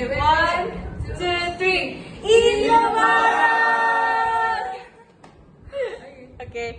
Okay, one, two, three. Indomaret! Okay.